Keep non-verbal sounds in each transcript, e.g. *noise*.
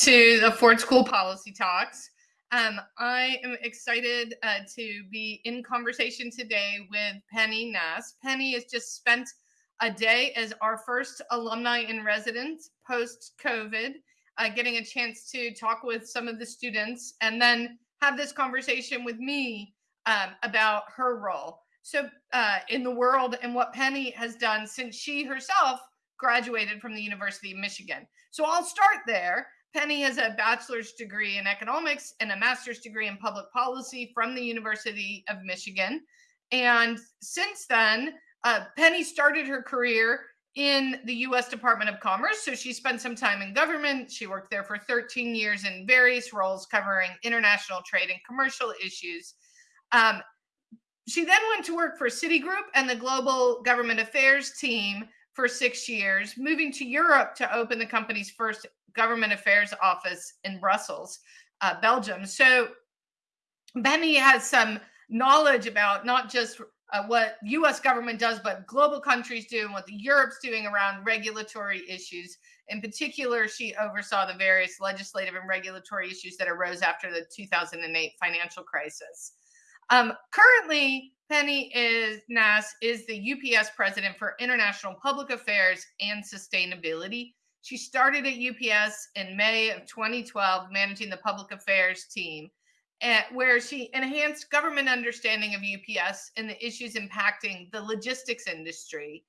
To the Ford School Policy Talks. Um, I am excited uh, to be in conversation today with Penny Naas. Penny has just spent a day as our first alumni in residence post COVID, uh, getting a chance to talk with some of the students and then have this conversation with me um, about her role. So, uh, in the world and what Penny has done since she herself graduated from the University of Michigan. So, I'll start there. Penny has a bachelor's degree in economics and a master's degree in public policy from the University of Michigan. And since then, uh, Penny started her career in the US Department of Commerce. So she spent some time in government. She worked there for 13 years in various roles covering international trade and commercial issues. Um, she then went to work for Citigroup and the Global Government Affairs team for six years, moving to Europe to open the company's first government affairs office in Brussels, uh, Belgium. So Penny has some knowledge about not just uh, what US government does, but global countries do and what the Europe's doing around regulatory issues. In particular, she oversaw the various legislative and regulatory issues that arose after the 2008 financial crisis. Um, currently, Penny is Naas is the UPS president for International Public Affairs and Sustainability. She started at UPS in May of 2012, managing the public affairs team, at, where she enhanced government understanding of UPS and the issues impacting the logistics industry.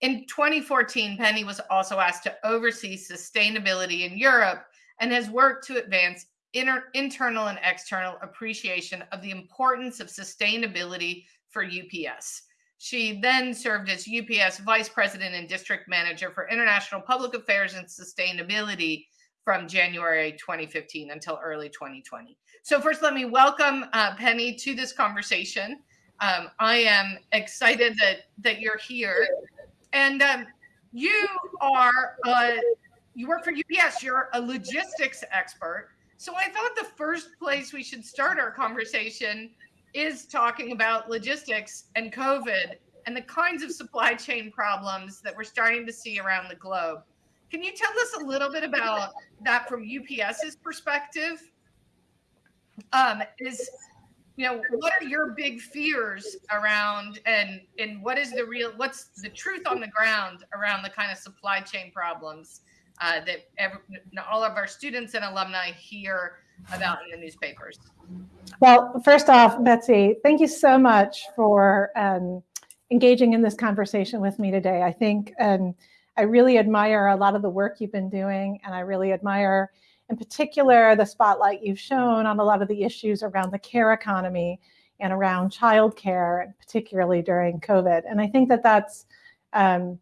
In 2014, Penny was also asked to oversee sustainability in Europe and has worked to advance inter- internal and external appreciation of the importance of sustainability for UPS. She then served as UPS Vice President and District Manager for International Public Affairs and Sustainability from January 2015 until early 2020. So, first, let me welcome uh, Penny to this conversation. Um, I am excited that that you're here, and um, you are uh, you work for UPS. You're a logistics expert, so I thought the first place we should start our conversation is talking about logistics and COVID and the kinds of supply chain problems that we're starting to see around the globe. Can you tell us a little bit about that from UPS's perspective? Um, is you know what are your big fears around and and what is the real what's the truth on the ground around the kind of supply chain problems uh, that every, all of our students and alumni hear about in the newspapers? Well, first off, Betsey, thank you so much for um, engaging in this conversation with me today. I think um, I really admire a lot of the work you've been doing, and I really admire, in particular, the spotlight you've shown on a lot of the issues around the care economy and around childcare, particularly during COVID. And I think that that's um,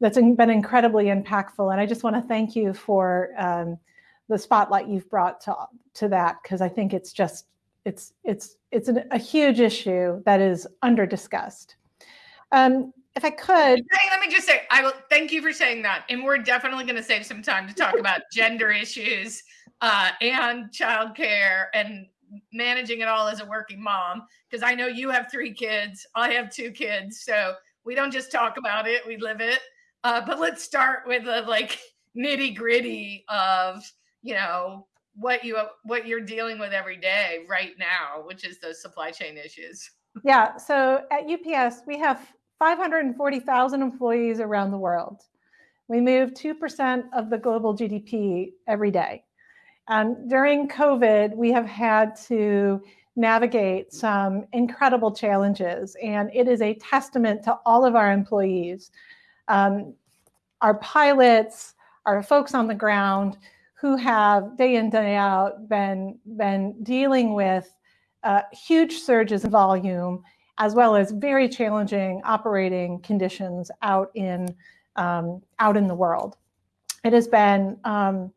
that's been incredibly impactful. And I just want to thank you for um, the spotlight you've brought to to that because I think it's just it's it's it's an, a huge issue that is under discussed. Um, if I could, hey, let me just say, I will thank you for saying that, and we're definitely going to save some time to talk about *laughs* gender issues uh, and childcare and managing it all as a working mom because I know you have three kids, I have two kids, so we don't just talk about it, we live it. Uh, but let's start with the like nitty gritty of you know what you what you're dealing with every day right now, which is those supply chain issues. Yeah. So at UPS, we have 540,000 employees around the world. We move 2% of the global GDP every day. And during COVID, we have had to navigate some incredible challenges, and it is a testament to all of our employees um, our pilots, our folks on the ground who have day in, day out been, been dealing with uh, huge surges in volume, as well as very challenging operating conditions out in, um, out in the world. It has been, um,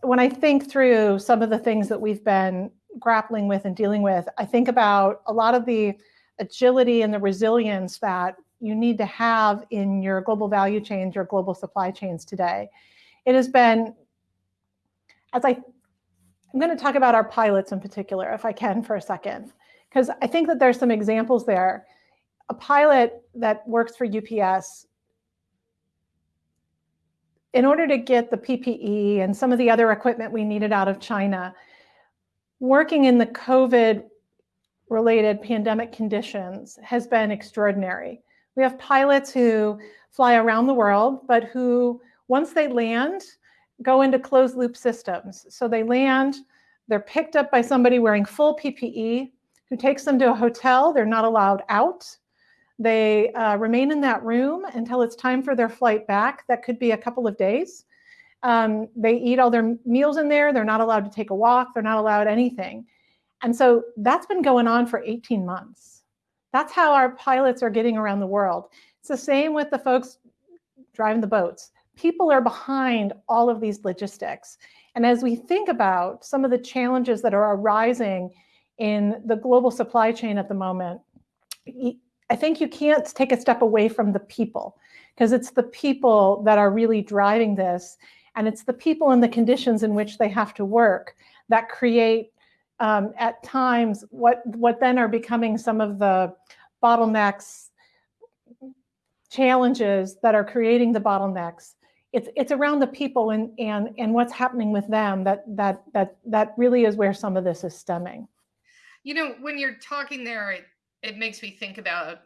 when I think through some of the things that we've been grappling with and dealing with, I think about a lot of the agility and the resilience that you need to have in your global value chains, your global supply chains today. It has been, as I, I'm going to talk about our pilots in particular, if I can for a second, because I think that there's some examples there. A pilot that works for UPS in order to get the PPE and some of the other equipment we needed out of China, working in the COVID related pandemic conditions has been extraordinary. We have pilots who fly around the world, but who, once they land, go into closed loop systems. So they land, they're picked up by somebody wearing full PPE who takes them to a hotel. They're not allowed out. They uh, remain in that room until it's time for their flight back. That could be a couple of days. Um, they eat all their meals in there. They're not allowed to take a walk. They're not allowed anything. And so that's been going on for 18 months. That's how our pilots are getting around the world. It's the same with the folks driving the boats. People are behind all of these logistics. And as we think about some of the challenges that are arising in the global supply chain at the moment, I think you can't take a step away from the people because it's the people that are really driving this. And it's the people and the conditions in which they have to work that create um, at times what, what then are becoming some of the bottlenecks, challenges that are creating the bottlenecks. It's, it's around the people and, and, and what's happening with them that, that, that, that really is where some of this is stemming. You know, when you're talking there, it, it makes me think about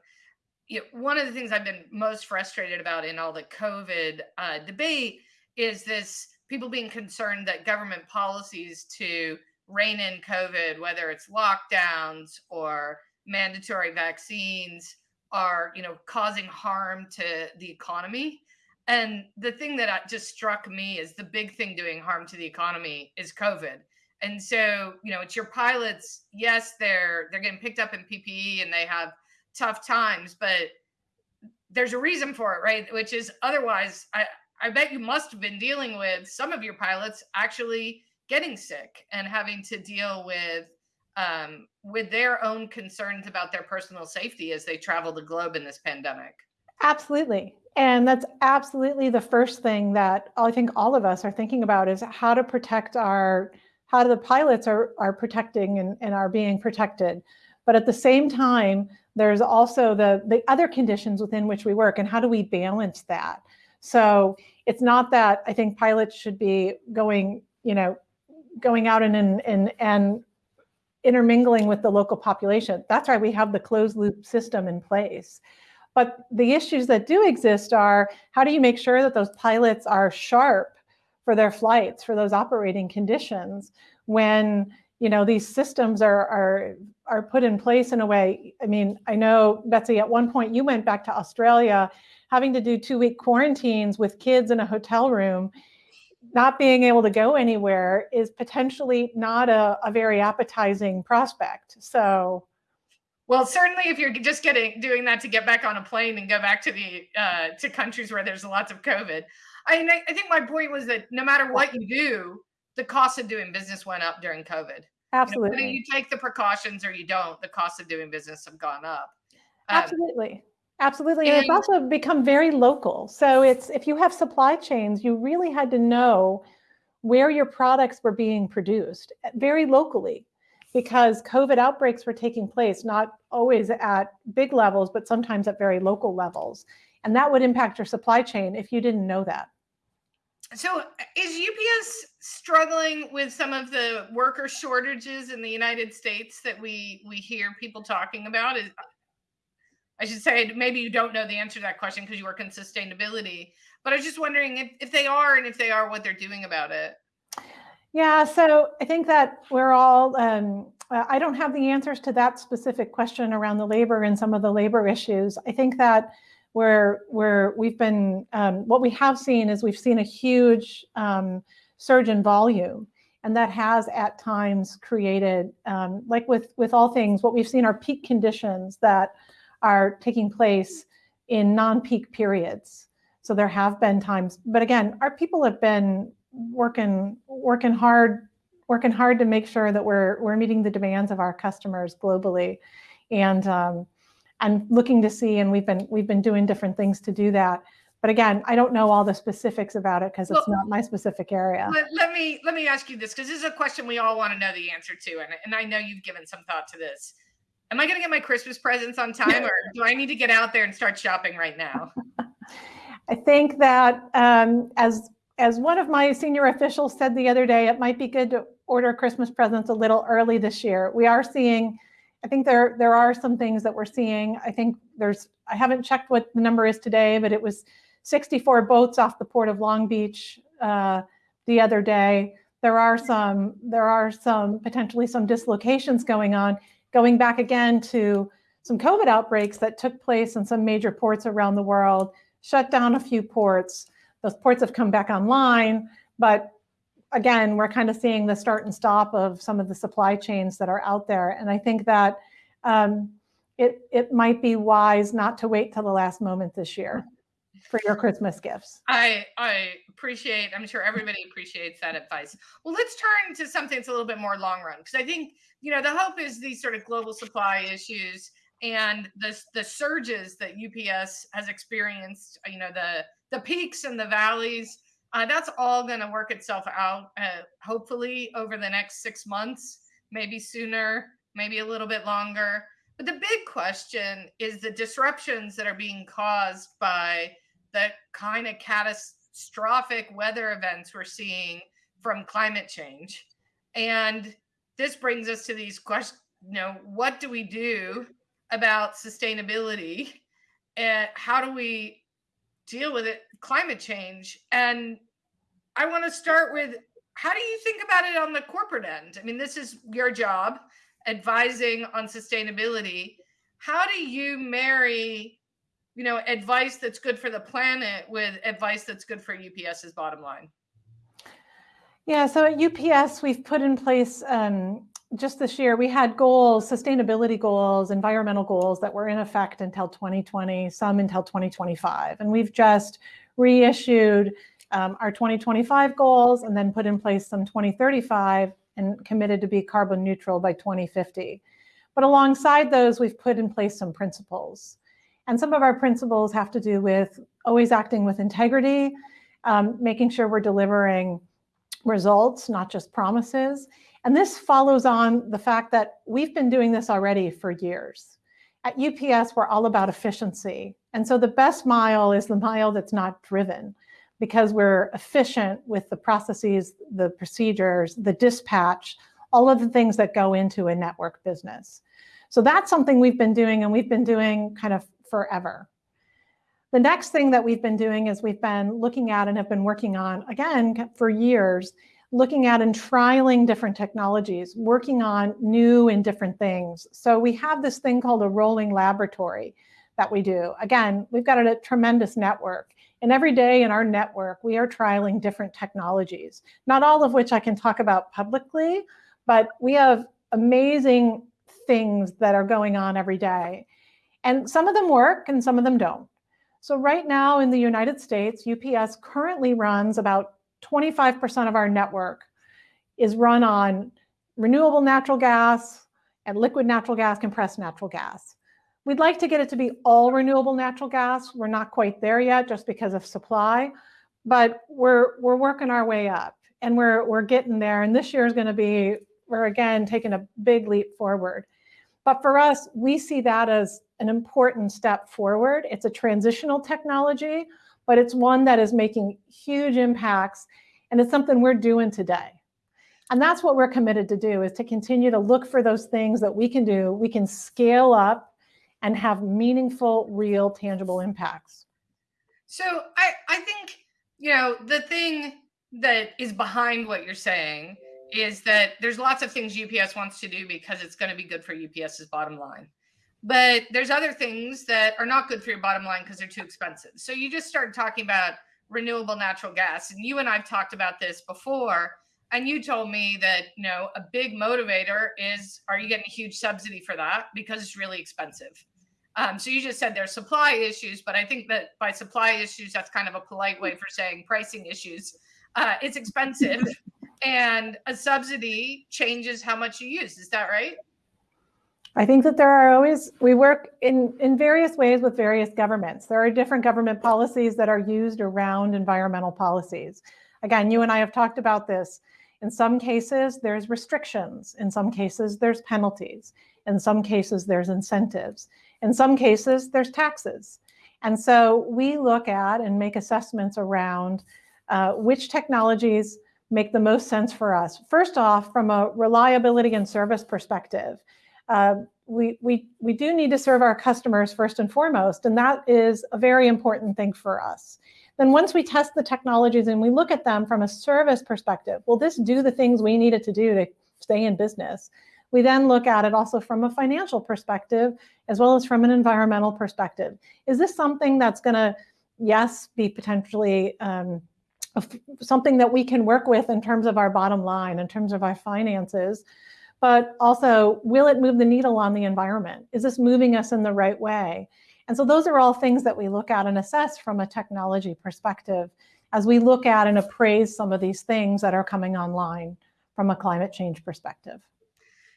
you know, one of the things I've been most frustrated about in all the COVID uh, debate is this people being concerned that government policies to rein in COVID, whether it's lockdowns or mandatory vaccines, are you know causing harm to the economy. And the thing that just struck me is the big thing doing harm to the economy is COVID. And so, you know, it's your pilots. Yes, they're they're getting picked up in PPE and they have tough times, but there's a reason for it, right? Which is otherwise, I I bet you must have been dealing with some of your pilots actually getting sick and having to deal with um, with their own concerns about their personal safety as they travel the globe in this pandemic. Absolutely. And that's absolutely the first thing that I think all of us are thinking about is how to protect our, how the pilots are, are protecting and, and are being protected. But at the same time, there's also the, the other conditions within which we work and how do we balance that? So it's not that I think pilots should be going, you know, going out and, and, and intermingling with the local population. That's why we have the closed loop system in place. But the issues that do exist are how do you make sure that those pilots are sharp for their flights, for those operating conditions when you know these systems are are are put in place in a way. I mean, I know Betsey, at one point you went back to Australia having to do two week quarantines with kids in a hotel room not being able to go anywhere is potentially not a, a very appetizing prospect. So, well, certainly if you're just getting doing that to get back on a plane and go back to the uh, to countries where there's lots of COVID. I mean, I, I think my point was that no matter what you do, the cost of doing business went up during COVID. Absolutely. You, know, you take the precautions or you don't, the cost of doing business have gone up. Um, Absolutely. Absolutely. And, and, it's also become very local. So it's if you have supply chains, you really had to know where your products were being produced eh, very locally because COVID outbreaks were taking place, not always at big levels, but sometimes at very local levels. And that would impact your supply chain if you didn't know that. So is UPS struggling with some of the worker shortages in the United States that we we hear people talking about? Is I should say maybe you don't know the answer to that question because you work in sustainability. But I was just wondering if, if they are and if they are, what they're doing about it. Yeah, so I think that we're all, um, uh, I don't have the answers to that specific question around the labor and some of the labor issues. I think that where where we've been, um, what we have seen is we've seen a huge um, surge in volume. And that has at times created, um, like with, with all things, what we've seen are peak conditions that are taking place in non-peak periods. So there have been times, but again, our people have been working working hard working hard to make sure that we're we're meeting the demands of our customers globally, and um, and looking to see, and we've been we've been doing different things to do that. But again, I don't know all the specifics about it because it's well, not my specific area. Let, let me let me ask you this because this is a question we all want to know the answer to, and and I know you've given some thought to this am I going to get my Christmas presents on time or do I need to get out there and start shopping right now? *laughs* I think that um, as as one of my senior officials said the other day, it might be good to order Christmas presents a little early this year. We are seeing, I think there, there are some things that we're seeing. I think there's, I haven't checked what the number is today, but it was 64 boats off the port of Long Beach uh, the other day. There are some, there are some potentially some dislocations going on, going back again to some COVID outbreaks that took place in some major ports around the world, shut down a few ports. Those ports have come back online, but again, we're kind of seeing the start and stop of some of the supply chains that are out there. And I think that um, it, it might be wise not to wait till the last moment this year for your Christmas gifts. I I appreciate. I'm sure everybody appreciates that advice. Well, let's turn to something that's a little bit more long run because I think you know the hope is these sort of global supply issues and the the surges that UPS has experienced. You know the the peaks and the valleys. Uh, that's all going to work itself out, uh, hopefully over the next six months, maybe sooner, maybe a little bit longer. But the big question is the disruptions that are being caused by the kind of catastrophic weather events we're seeing from climate change. And this brings us to these questions, you know, what do we do about sustainability and how do we deal with it climate change. And i want to start with how do you think about it on the corporate end? I mean this is your job advising on sustainability. How do you marry you know, advice that's good for the planet with advice that's good for UPS's bottom line? Yeah, so at UPS, we've put in place um, just this year, we had goals, sustainability goals, environmental goals that were in effect until 2020, some until 2025. And we've just reissued um, our 2025 goals and then put in place some 2035 and committed to be carbon neutral by 2050. But alongside those, we've put in place some principles. And some of our principles have to do with always acting with integrity, um, making sure we're delivering results, not just promises. And this follows on the fact that we've been doing this already for years. At UPS, we're all about efficiency. And so the best mile is the mile that's not driven because we're efficient with the processes, the procedures, the dispatch, all of the things that go into a network business. So that's something we've been doing and we've been doing kind of forever. The next thing that we've been doing is we've been looking at and have been working on, again, for years, looking at and trialing different technologies, working on new and different things. So we have this thing called a rolling laboratory that we do. Again, we've got a tremendous network. And every day in our network, we are trialing different technologies, not all of which I can talk about publicly, but we have amazing things that are going on every day. And some of them work and some of them don't. So right now in the United States, UPS currently runs about 25% of our network is run on renewable natural gas and liquid natural gas, compressed natural gas. We'd like to get it to be all renewable natural gas. We're not quite there yet just because of supply, but we're, we're working our way up and we're, we're getting there. And this year is going to be, we're again taking a big leap forward. But for us, we see that as an important step forward. It's a transitional technology, but it's one that is making huge impacts and it's something we're doing today. And that's what we're committed to do is to continue to look for those things that we can do, we can scale up and have meaningful, real, tangible impacts. So I, I think, you know, the thing that is behind what you're saying is that there's lots of things UPS wants to do because it's going to be good for UPS's bottom line. But there's other things that are not good for your bottom line because they're too expensive. So you just started talking about renewable natural gas. And you and I've talked about this before. And you told me that, you know, a big motivator is are you getting a huge subsidy for that? Because it's really expensive. Um, so you just said there's supply issues, but I think that by supply issues, that's kind of a polite way for saying pricing issues. Uh, it's expensive *laughs* and a subsidy changes how much you use. Is that right? I think that there are always, we work in, in various ways with various governments. There are different government policies that are used around environmental policies. Again, you and I have talked about this. In some cases, there's restrictions. In some cases, there's penalties. In some cases, there's incentives. In some cases, there's taxes. And so we look at and make assessments around uh, which technologies make the most sense for us. First off, from a reliability and service perspective, uh, we, we, we do need to serve our customers first and foremost, and that is a very important thing for us. Then once we test the technologies and we look at them from a service perspective, will this do the things we need it to do to stay in business? We then look at it also from a financial perspective, as well as from an environmental perspective. Is this something that's gonna, yes, be potentially um, something that we can work with in terms of our bottom line, in terms of our finances, but also will it move the needle on the environment? Is this moving us in the right way? And so those are all things that we look at and assess from a technology perspective as we look at and appraise some of these things that are coming online from a climate change perspective.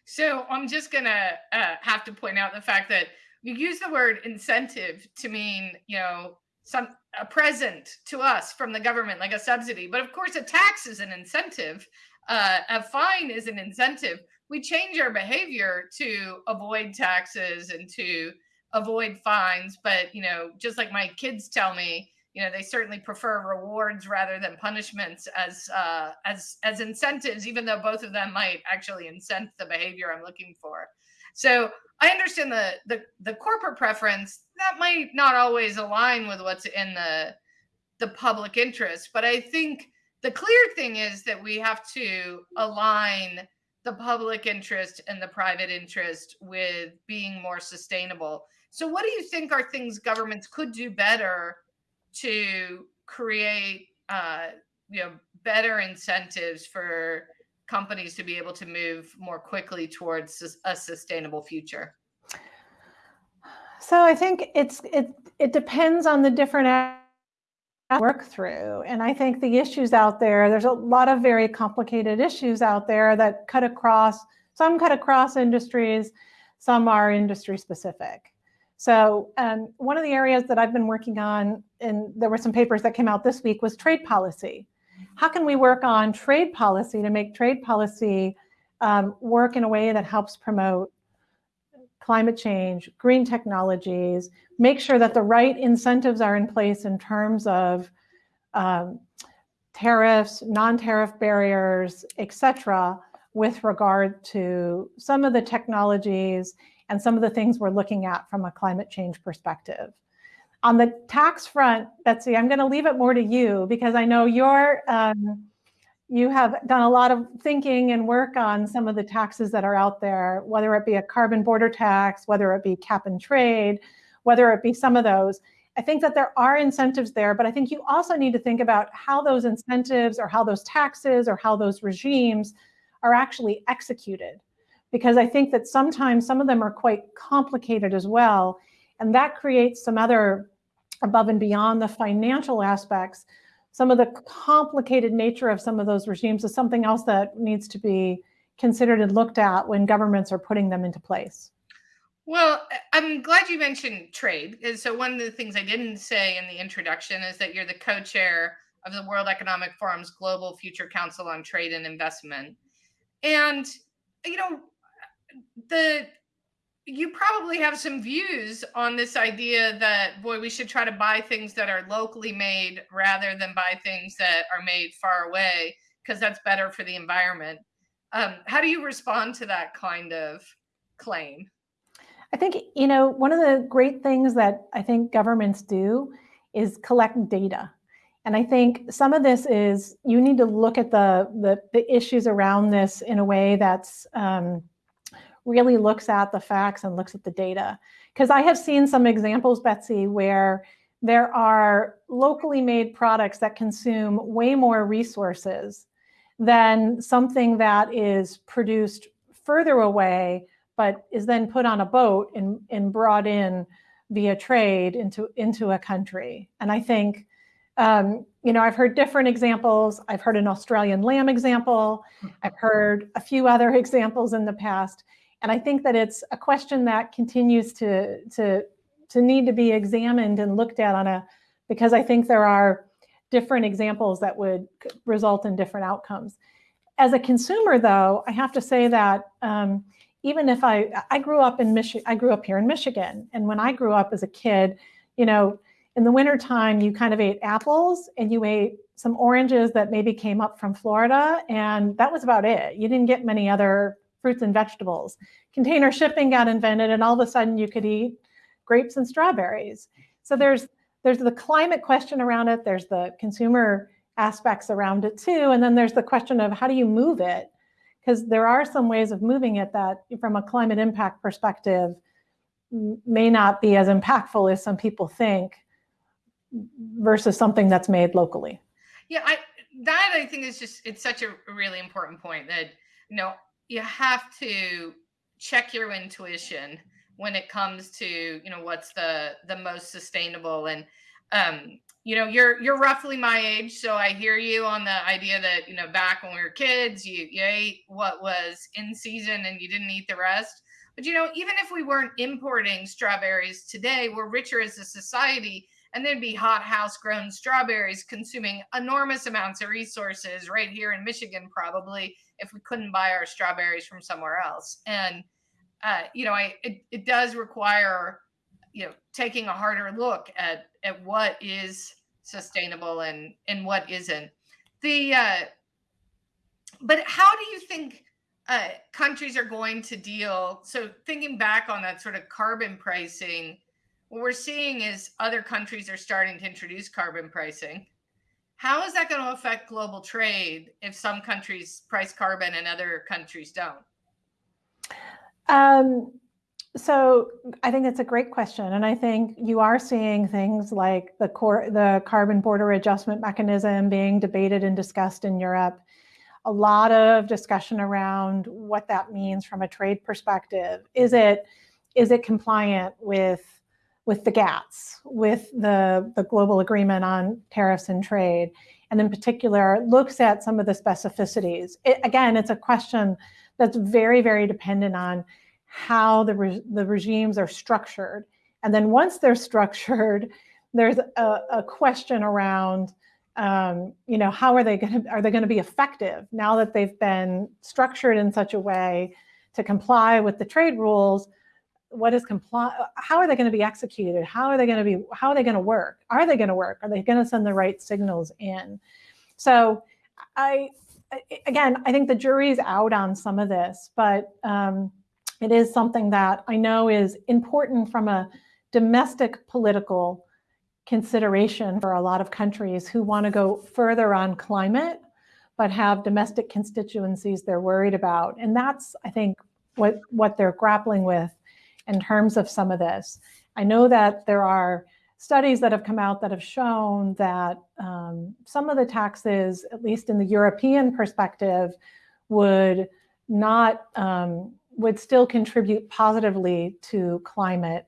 So I'm just gonna uh, have to point out the fact that you use the word incentive to mean, you know, some a present to us from the government, like a subsidy. But of course, a tax is an incentive. Uh, a fine is an incentive. We change our behavior to avoid taxes and to avoid fines. But you know, just like my kids tell me, you know, they certainly prefer rewards rather than punishments as uh, as as incentives, even though both of them might actually incent the behavior I'm looking for. So I understand the, the the corporate preference that might not always align with what's in the the public interest, but I think the clear thing is that we have to align the public interest and the private interest with being more sustainable. So what do you think are things governments could do better to create uh, you know better incentives for companies to be able to move more quickly towards a sustainable future? So I think it's it it depends on the different *laughs* work through. And I think the issues out there, there's a lot of very complicated issues out there that cut across, some cut across industries, some are industry specific. So um, one of the areas that I've been working on, and there were some papers that came out this week, was trade policy how can we work on trade policy to make trade policy um, work in a way that helps promote climate change, green technologies, make sure that the right incentives are in place in terms of um, tariffs, non-tariff barriers, et cetera, with regard to some of the technologies and some of the things we're looking at from a climate change perspective. On the tax front, Betsey, I'm going to leave it more to you because I know you're, um, you have done a lot of thinking and work on some of the taxes that are out there, whether it be a carbon border tax, whether it be cap and trade, whether it be some of those. I think that there are incentives there, but I think you also need to think about how those incentives or how those taxes or how those regimes are actually executed. Because I think that sometimes some of them are quite complicated as well. And that creates some other above and beyond the financial aspects, some of the complicated nature of some of those regimes is something else that needs to be considered and looked at when governments are putting them into place. Well, I'm glad you mentioned trade. And So one of the things I didn't say in the introduction is that you're the co-chair of the World Economic Forum's Global Future Council on Trade and Investment. And you know, the you probably have some views on this idea that boy we should try to buy things that are locally made rather than buy things that are made far away because that's better for the environment. Um, how do you respond to that kind of claim? I think you know one of the great things that i think governments do is collect data. And I think some of this is you need to look at the the, the issues around this in a way that's um, really looks at the facts and looks at the data. Because I have seen some examples, Betsey, where there are locally made products that consume way more resources than something that is produced further away, but is then put on a boat and, and brought in via trade into, into a country. And I think, um, you know, I've heard different examples. I've heard an Australian lamb example. I've heard a few other *laughs* examples in the past. And I think that it's a question that continues to, to, to need to be examined and looked at on a, because I think there are different examples that would result in different outcomes. As a consumer though, I have to say that um, even if I, I grew up in Michigan, I grew up here in Michigan. And when I grew up as a kid, you know, in the wintertime, you kind of ate apples and you ate some oranges that maybe came up from Florida, and that was about it. You didn't get many other fruits and vegetables. Container shipping got invented, and all of a sudden you could eat grapes and strawberries. So there's there's the climate question around it. There's the consumer aspects around it too, and then there's the question of how do you move it? Because there are some ways of moving it that, from a climate impact perspective, may not be as impactful as some people think versus something that's made locally. Yeah, I that I think is just it's such a really important point that you know you have to check your intuition when it comes to you know what's the the most sustainable. And um you know you're you're roughly my age so i hear you on the idea that you know back when we were kids you you ate what was in season and you didn't eat the rest. But you know even if we weren't importing strawberries today we're richer as a society and there'd be hot house grown strawberries consuming enormous amounts of resources right here in Michigan, probably if we couldn't buy our strawberries from somewhere else. And, uh, you know, I, it, it does require, you know, taking a harder look at, at what is sustainable and, and what isn't. The, uh, but how do you think uh, countries are going to deal? So thinking back on that sort of carbon pricing, what we're seeing is other countries are starting to introduce carbon pricing. How is that going to affect global trade if some countries price carbon and other countries don't? Um, so I think it's a great question, and I think you are seeing things like the core, the carbon border adjustment mechanism being debated and discussed in Europe. A lot of discussion around what that means from a trade perspective. Is it is it compliant with with the GATS, with the, the global agreement on tariffs and trade, and in particular looks at some of the specificities. It, again, it's a question that's very, very dependent on how the, re the regimes are structured. And then once they're *laughs* structured, there's a, a question around, um, you know, how are they going to, are they going to be effective now that they've been structured in such a way to comply with the trade rules, what is comply how are they going to be executed? How are they going to be how are they going to work? Are they going to work? Are they going to send the right signals in? So i again i think the jury's out on some of this but um, it is something that i know is important from a domestic political consideration for a lot of countries who want to go further on climate but have domestic constituencies they're worried about. And that's i think what what they're grappling with in terms of some of this. I know that there are studies that have come out that have shown that um, some of the taxes, at least in the European perspective, would not, um, would still contribute positively to climate.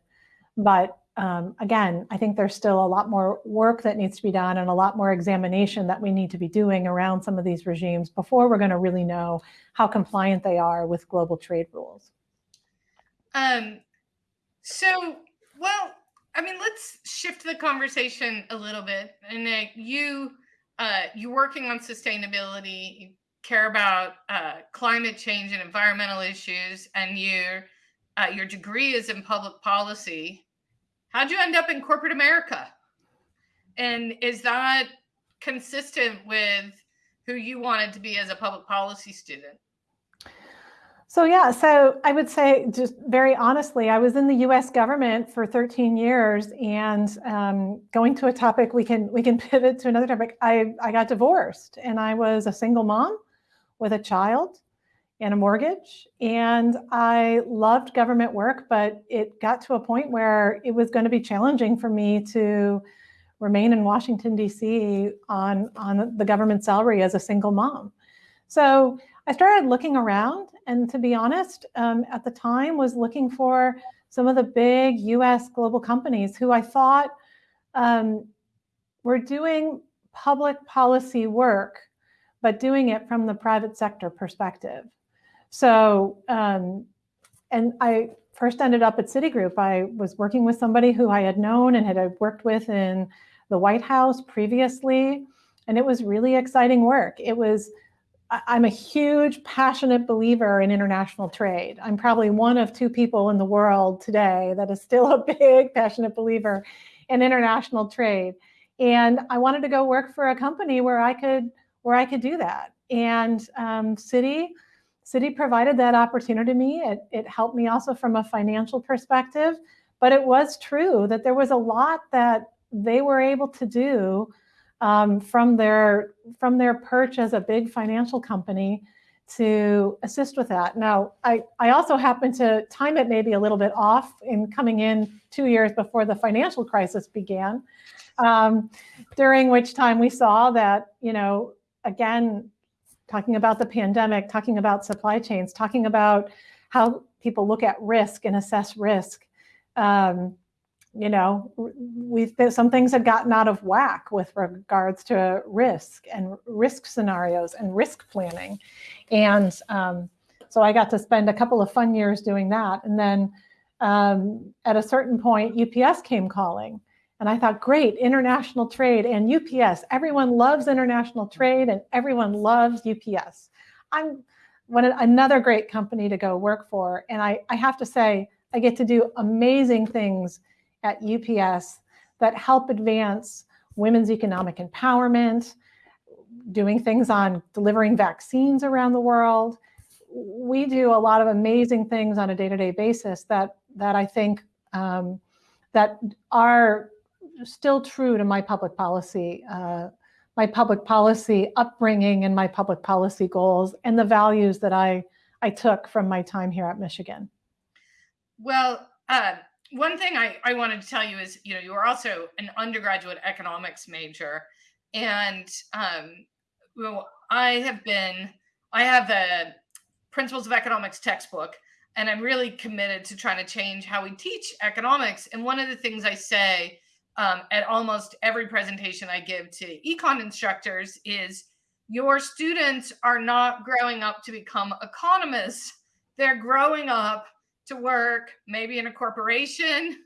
But um, again, I think there's still a lot more work that needs to be done and a lot more examination that we need to be doing around some of these regimes before we're going to really know how compliant they are with global trade rules. Um, so, well, I mean, let's shift the conversation a little bit. And uh, you, uh, you're working on sustainability, you care about uh, climate change and environmental issues, and your uh, your degree is in public policy. How'd you end up in corporate America? And is that consistent with who you wanted to be as a public policy student? So yeah, so I would say just very honestly, I was in the U.S. government for 13 years, and um, going to a topic we can we can *laughs* pivot to another topic. I I got divorced, and I was a single mom with a child and a mortgage, and I loved government work, but it got to a point where it was going to be challenging for me to remain in Washington D.C. on on the government salary as a single mom. So I started looking around and to be honest, um, at the time was looking for some of the big US global companies who I thought um, were doing public policy work, but doing it from the private sector perspective. So, um, and I first ended up at Citigroup. I was working with somebody who I had known and had worked with in the White House previously. And it was really exciting work. It was I'm a huge, passionate believer in international trade. I'm probably one of two people in the world today that is still a *laughs* big, passionate believer in international trade. And I wanted to go work for a company where I could where I could do that. And um, City Citi provided that opportunity to me. It, it helped me also from a financial perspective. But it was true that there was a lot that they were able to do um, from their from their perch as a big financial company to assist with that. Now, I, I also happen to time it maybe a little bit off in coming in two years before the financial crisis began, um, during which time we saw that, you know, again, talking about the pandemic, talking about supply chains, talking about how people look at risk and assess risk. Um, you know, we some things had gotten out of whack with regards to risk and risk scenarios and risk planning. And um, so I got to spend a couple of fun years doing that. And then um, at a certain point, UPS came calling. And I thought, great, international trade and UPS. Everyone loves international trade and everyone loves UPS. I'm one, another great company to go work for. And I, I have to say, I get to do amazing things at UPS that help advance women's economic empowerment, doing things on delivering vaccines around the world. We do a lot of amazing things on a day-to-day -day basis that, that I think um, that are still true to my public policy, uh, my public policy upbringing and my public policy goals and the values that I, I took from my time here at Michigan. Well, uh, one thing I, I wanted to tell you is, you know, you are also an undergraduate economics major. And um, well, I have been, I have the Principles of Economics textbook, and I'm really committed to trying to change how we teach economics. And one of the things I say um, at almost every presentation I give to econ instructors is your students are not growing up to become economists. They're growing up to work maybe in a corporation,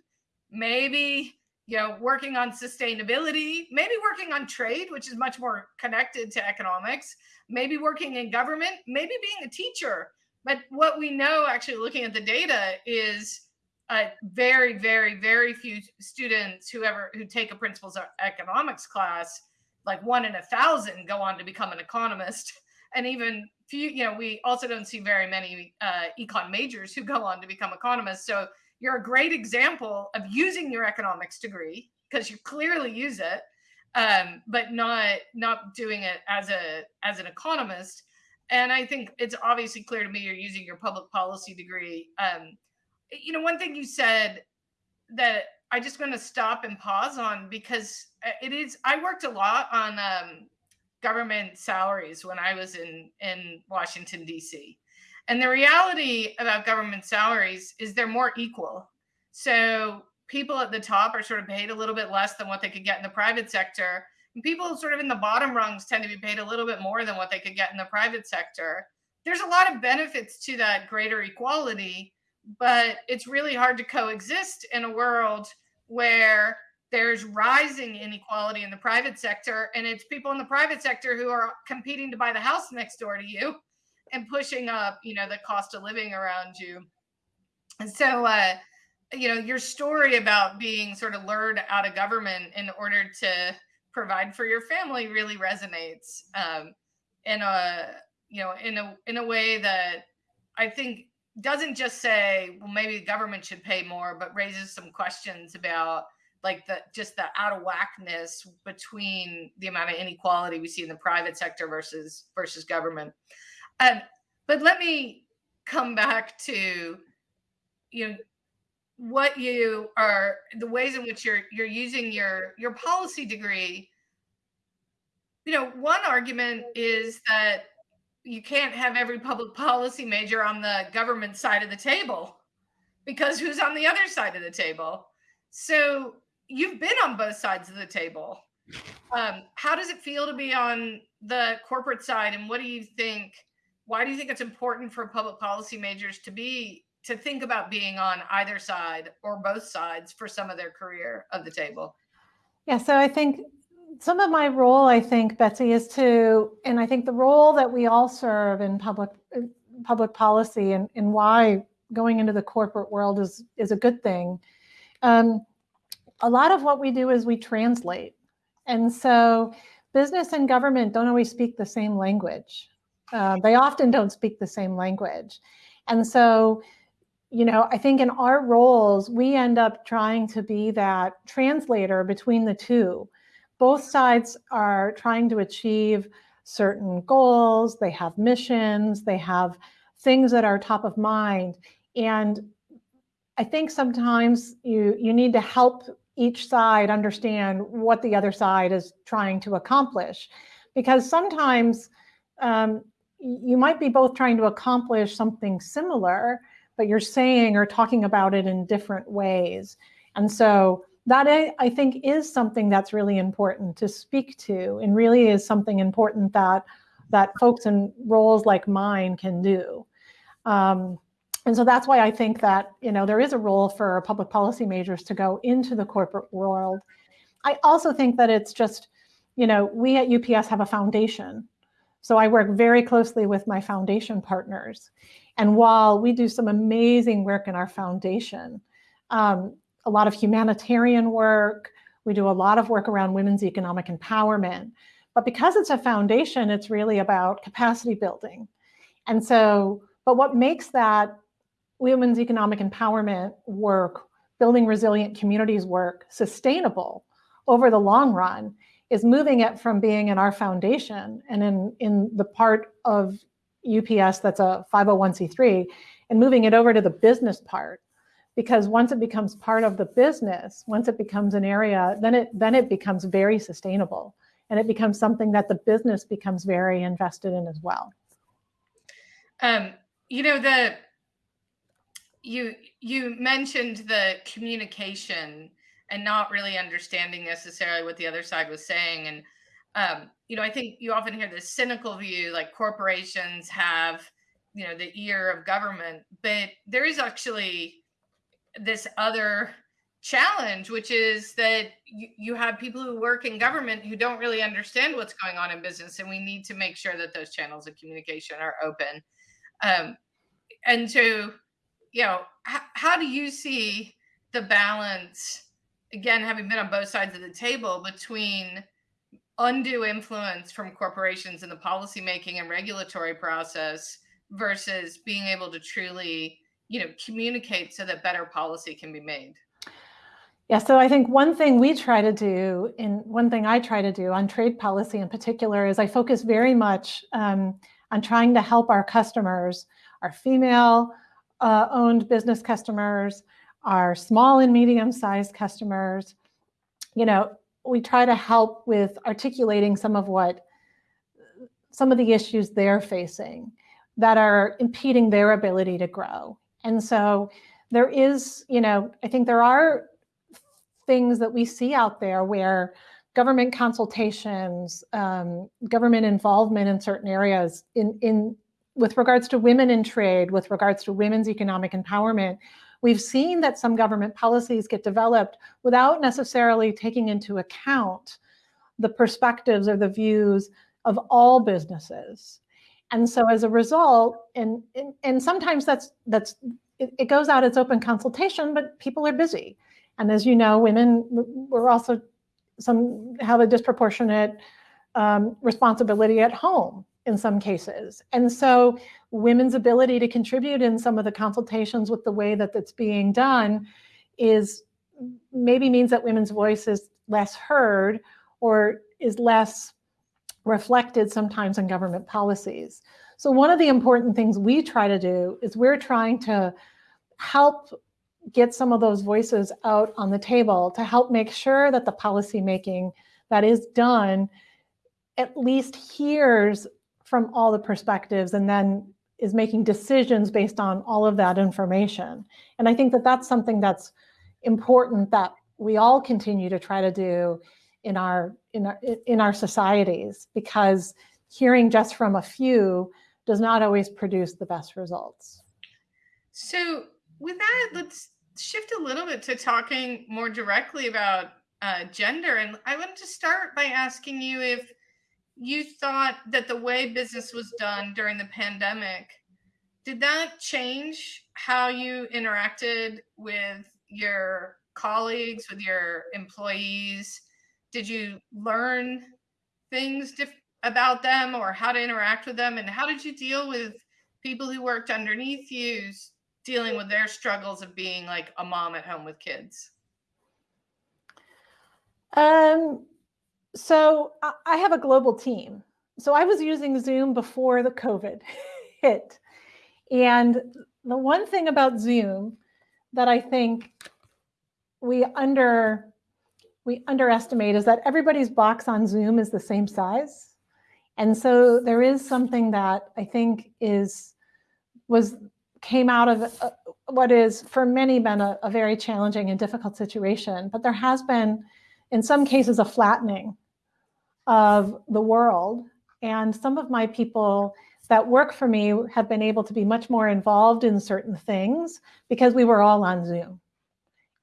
maybe you know working on sustainability, maybe working on trade, which is much more connected to economics, maybe working in government, maybe being a teacher. But what we know actually looking at the data is uh, very, very, very few students who ever who take a principles of economics class, like one in a thousand, go on to become an economist, *laughs* and even few, you know, we also don't see very many uh, econ majors who go on to become economists. So you're a great example of using your economics degree because you clearly use it, um, but not not doing it as a as an economist. And I think it's obviously clear to me you're using your public policy degree. Um, you know, one thing you said that I just going to stop and pause on because uh, it is. I worked a lot on um, government salaries when I was in in Washington D.C. And the reality about government salaries is they're more equal. So people at the top are sort of paid a little bit less than what they could get in the private sector. And people sort of in the bottom rungs tend to be paid a little bit more than what they could get in the private sector. There's a lot of benefits to that greater equality, but it's really hard to coexist in a world where there's rising inequality in the private sector and it's people in the private sector who are competing to buy the house next door to you and pushing up you know the cost of living around you. And so uh you know your story about being sort of lured out of government in order to provide for your family really resonates um in a you know in a in a way that i think doesn't just say well maybe the government should pay more but raises some questions about like the just the out of whackness between the amount of inequality we see in the private sector versus versus government. Um, but let me come back to you know what you are the ways in which you're you're using your your policy degree you know one argument is that you can't have every public policy major on the government side of the table because who's on the other side of the table so you've been on both sides of the table. Um, how does it feel to be on the corporate side, and what do you think? Why do you think it's important for public policy majors to be to think about being on either side or both sides for some of their career of the table? Yeah, so I think some of my role, I think, Betsey, is to, and I think the role that we all serve in public public policy and, and why going into the corporate world is is a good thing. Um, a lot of what we do is we translate. And so business and government don't always speak the same language. Uh, they often don't speak the same language. And so, you know, I think in our roles, we end up trying to be that translator between the two. Both sides are trying to achieve certain goals, they have missions, they have things that are top of mind. And I think sometimes you, you need to help each side understand what the other side is trying to accomplish. Because sometimes um, you might be both trying to accomplish something similar, but you're saying or talking about it in different ways. And so that I think is something that's really important to speak to and really is something important that that folks in roles like mine can do. Um, and so that's why I think that, you know, there is a role for public policy majors to go into the corporate world. I also think that it's just, you know, we at UPS have a foundation. So I work very closely with my foundation partners. And while we do some amazing work in our foundation, um, a lot of humanitarian work, we do a lot of work around women's economic empowerment. But because it's a foundation, it's really about capacity building. And so, but what makes that women's economic empowerment work, building resilient communities work sustainable over the long run is moving it from being in our foundation and in, in the part of UPS that's a 501c3 and moving it over to the business part. Because once it becomes part of the business, once it becomes an area, then it then it becomes very sustainable and it becomes something that the business becomes very invested in as well. Um, you know, the you you mentioned the communication and not really understanding necessarily what the other side was saying. And um, you know i think you often hear this cynical view like corporations have you know the ear of government but there is actually this other challenge which is that you, you have people who work in government who don't really understand what's going on in business and we need to make sure that those channels of communication are open. Um, and so you know, how do you see the balance, again, having been on both sides of the table between undue influence from corporations in the policymaking and regulatory process versus being able to truly, you know, communicate so that better policy can be made? Yeah, so I think one thing we try to do, and one thing I try to do on trade policy in particular, is I focus very much um, on trying to help our customers, our female, uh, owned business customers, our small and medium sized customers. You know, we try to help with articulating some of what some of the issues they're facing that are impeding their ability to grow. And so there is, you know, I think there are things that we see out there where government consultations, um, government involvement in certain areas in, in with regards to women in trade, with regards to women's economic empowerment, we've seen that some government policies get developed without necessarily taking into account the perspectives or the views of all businesses. And so as a result, and, and, and sometimes that's, that's it, it goes out as open consultation, but people are busy. And as you know, women were also some have a disproportionate um, responsibility at home in some cases. And so women's ability to contribute in some of the consultations with the way that that's being done is maybe means that women's voice is less heard or is less reflected sometimes in government policies. So one of the important things we try to do is we're trying to help get some of those voices out on the table to help make sure that the policy making that is done at least hears from all the perspectives and then is making decisions based on all of that information. And I think that that's something that's important that we all continue to try to do in our in our in our societies because hearing just from a few does not always produce the best results. So with that, let's shift a little bit to talking more directly about uh, gender. And I wanted to start by asking you if you thought that the way business was done during the pandemic did that change how you interacted with your colleagues with your employees did you learn things about them or how to interact with them? And how did you deal with people who worked underneath you dealing with their struggles of being like a mom at home with kids? Um, so I have a global team. So I was using Zoom before the COVID *laughs* hit. And the one thing about Zoom that I think we under we underestimate is that everybody's box on Zoom is the same size. And so there is something that I think is was came out of uh, what is for many been a, a very challenging and difficult situation. But there has been, in some cases, a flattening of the world. And some of my people that work for me have been able to be much more involved in certain things because we were all on Zoom.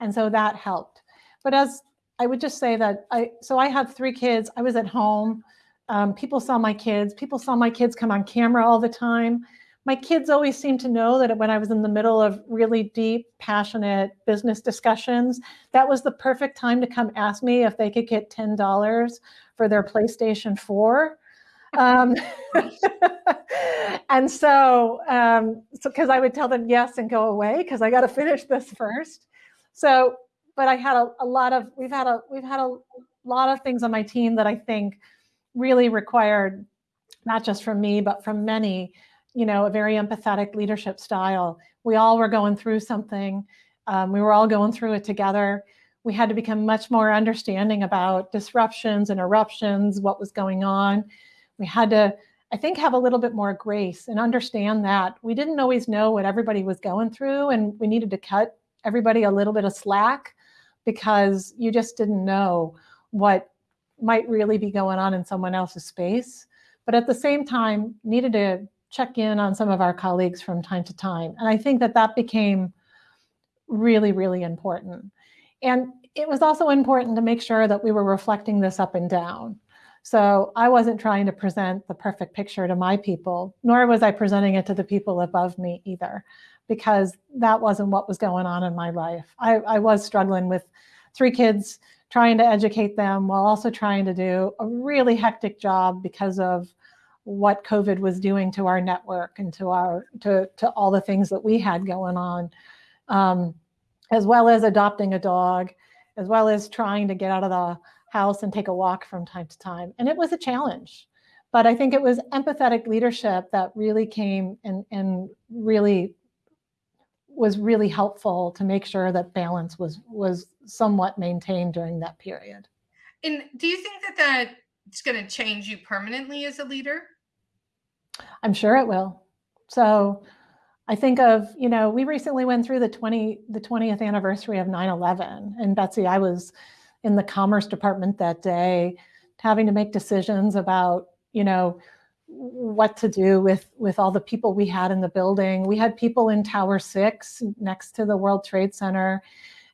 And so that helped. But as I would just say that I, so I have three kids. I was at home. Um, people saw my kids. People saw my kids come on camera all the time. My kids always seemed to know that when I was in the middle of really deep, passionate business discussions, that was the perfect time to come ask me if they could get $10 for their PlayStation 4. Um, *laughs* and so, um, so because I would tell them yes and go away because I got to finish this first. So, but I had a, a lot of we've had a we've had a lot of things on my team that I think really required not just from me but from many, you know, a very empathetic leadership style. We all were going through something. Um, we were all going through it together. We had to become much more understanding about disruptions and eruptions, what was going on. We had to, I think, have a little bit more grace and understand that we didn't always know what everybody was going through and we needed to cut everybody a little bit of slack because you just didn't know what might really be going on in someone else's space. But at the same time, needed to check in on some of our colleagues from time to time. And I think that that became really, really important. And it was also important to make sure that we were reflecting this up and down. So I wasn't trying to present the perfect picture to my people, nor was I presenting it to the people above me either because that wasn't what was going on in my life. I, I was struggling with three kids, trying to educate them while also trying to do a really hectic job because of what COVID was doing to our network and to our to, to all the things that we had going on, um, as well as adopting a dog, as well as trying to get out of the house and take a walk from time to time. And it was a challenge. But I think it was empathetic leadership that really came and, and really was really helpful to make sure that balance was was somewhat maintained during that period. And do you think that that's going to change you permanently as a leader? I'm sure it will. So I think of, you know, we recently went through the 20 the 20th anniversary of 9/11 and Betsey I was in the commerce department that day having to make decisions about, you know, what to do with with all the people we had in the building. We had people in Tower Six next to the World Trade Center.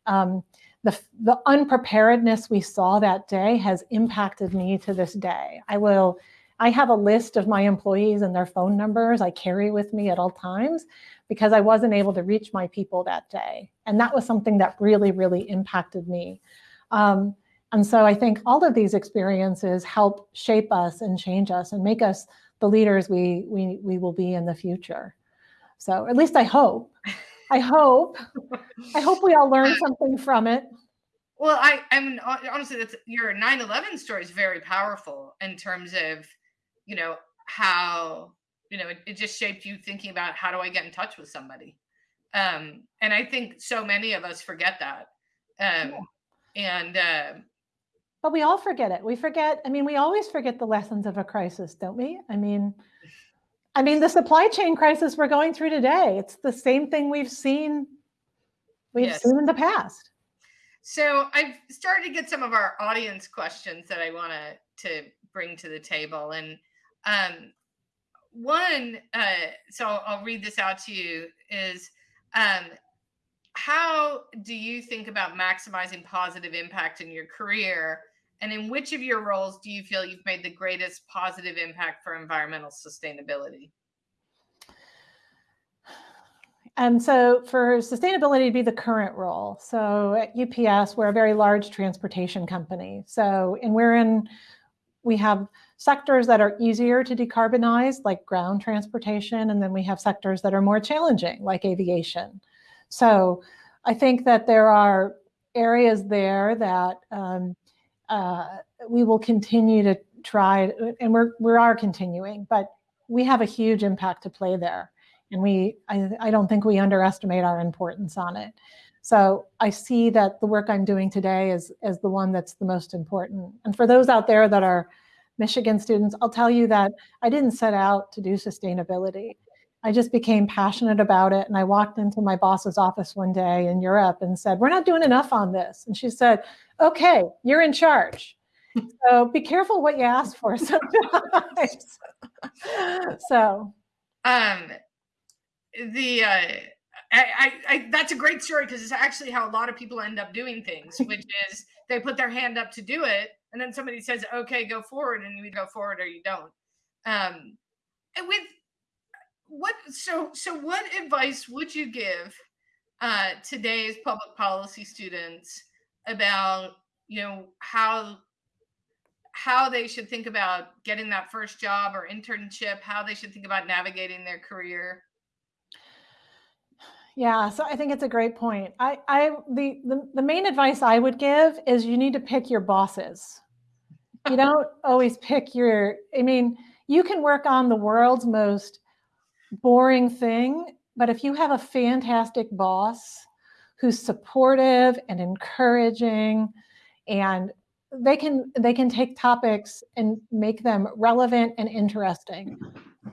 Um, the, the unpreparedness we saw that day has impacted me to this day. I will, I have a list of my employees and their phone numbers I carry with me at all times because I wasn't able to reach my people that day. And that was something that really, really impacted me. Um, and so I think all of these experiences help shape us and change us and make us the leaders we, we, we will be in the future. So at least I hope. I hope. I hope we all learn something from it. Well, I, I mean, honestly, that's your 9/11 story is very powerful in terms of, you know, how you know it, it, just shaped you thinking about how do I get in touch with somebody, um, and I think so many of us forget that, um, yeah. and uh, but we all forget it. We forget, I mean, we always forget the lessons of a crisis, don't we? I mean, I mean, the supply chain crisis we're going through today, it's the same thing we've seen, we've yes. seen in the past. So I've started to get some of our audience questions that I want to to bring to the table. And um, one, uh, so I'll read this out to you, is um, how do you think about maximizing positive impact in your career? And in which of your roles do you feel you've made the greatest positive impact for environmental sustainability? and so for sustainability to be the current role. So at UPS, we're a very large transportation company. So, and we're in, we have sectors that are easier to decarbonize, like ground transportation, and then we have sectors that are more challenging, like aviation. So I think that there are areas there that um, uh, we will continue to try, and we're, we are continuing, but we have a huge impact to play there. And we, I, I don't think we underestimate our importance on it. So I see that the work I'm doing today is, is the one that's the most important. And for those out there that are Michigan students, I'll tell you that I didn't set out to do sustainability. I just became passionate about it. And I walked into my boss's office one day in Europe and said, we're not doing enough on this. And she said, okay, you're in charge. *laughs* so be careful what you ask for *laughs* sometimes. *laughs* so. Um, the, uh, I, I, I, that's a great story because it's actually how a lot of people end up doing things, which is they put their hand up to do it, and then somebody says, "Okay, go forward," and you go forward or you don't. Um, and with what, so so, what advice would you give uh, today's public policy students about you know how how they should think about getting that first job or internship, how they should think about navigating their career? Yeah, so I think it's a great point. I, I the, the, the main advice I would give is you need to pick your bosses. You *laughs* don't always pick your, I mean, you can work on the world's most boring thing, but if you have a fantastic boss who's supportive and encouraging and they can they can take topics and make them relevant and interesting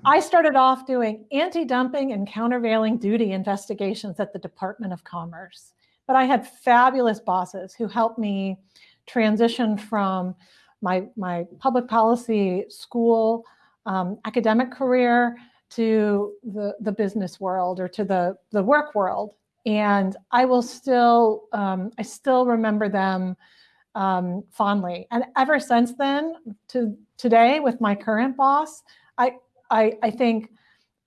I started off doing anti-dumping and countervailing duty investigations at the Department of Commerce. But I had fabulous bosses who helped me transition from my, my public policy school um, academic career to the, the business world or to the, the work world. And I will still, um, I still remember them um, fondly. And ever since then to today with my current boss, I, I, I think